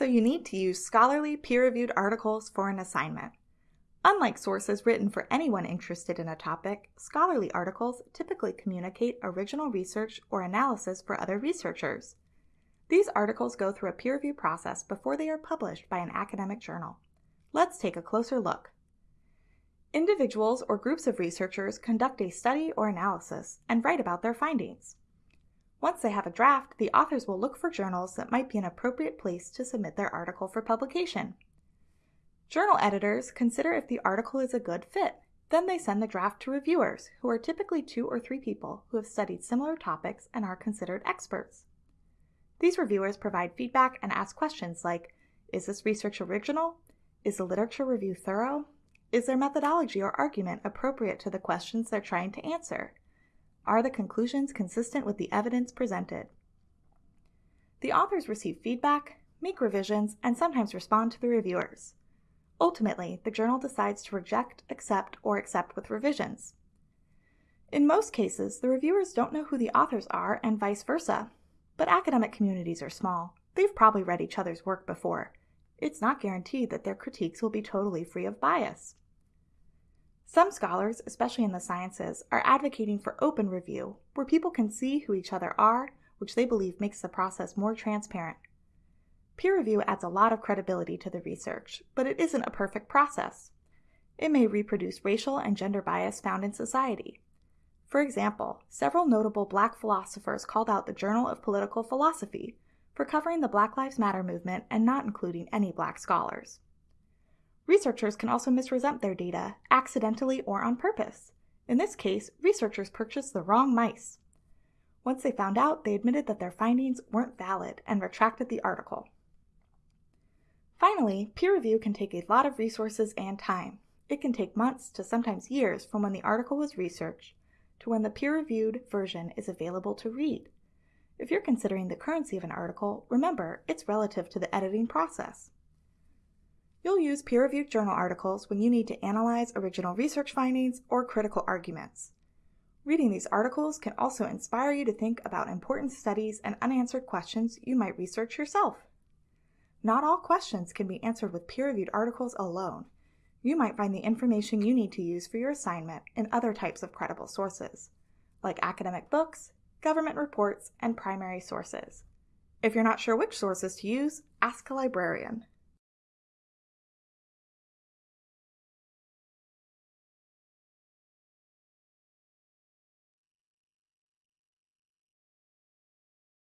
so you need to use scholarly peer-reviewed articles for an assignment. Unlike sources written for anyone interested in a topic, scholarly articles typically communicate original research or analysis for other researchers. These articles go through a peer review process before they are published by an academic journal. Let's take a closer look. Individuals or groups of researchers conduct a study or analysis and write about their findings. Once they have a draft, the authors will look for journals that might be an appropriate place to submit their article for publication. Journal editors consider if the article is a good fit. Then they send the draft to reviewers, who are typically two or three people who have studied similar topics and are considered experts. These reviewers provide feedback and ask questions like Is this research original? Is the literature review thorough? Is their methodology or argument appropriate to the questions they're trying to answer? Are the conclusions consistent with the evidence presented? The authors receive feedback, make revisions, and sometimes respond to the reviewers. Ultimately, the journal decides to reject, accept, or accept with revisions. In most cases, the reviewers don't know who the authors are and vice versa. But academic communities are small. They've probably read each other's work before. It's not guaranteed that their critiques will be totally free of bias. Some scholars, especially in the sciences, are advocating for open review, where people can see who each other are, which they believe makes the process more transparent. Peer review adds a lot of credibility to the research, but it isn't a perfect process. It may reproduce racial and gender bias found in society. For example, several notable black philosophers called out the Journal of Political Philosophy for covering the Black Lives Matter movement and not including any black scholars. Researchers can also misrepresent their data, accidentally or on purpose. In this case, researchers purchased the wrong mice. Once they found out, they admitted that their findings weren't valid and retracted the article. Finally, peer review can take a lot of resources and time. It can take months to sometimes years from when the article was researched to when the peer-reviewed version is available to read. If you're considering the currency of an article, remember it's relative to the editing process. You'll use peer-reviewed journal articles when you need to analyze original research findings or critical arguments. Reading these articles can also inspire you to think about important studies and unanswered questions you might research yourself. Not all questions can be answered with peer-reviewed articles alone. You might find the information you need to use for your assignment in other types of credible sources, like academic books, government reports, and primary sources. If you're not sure which sources to use, ask a librarian.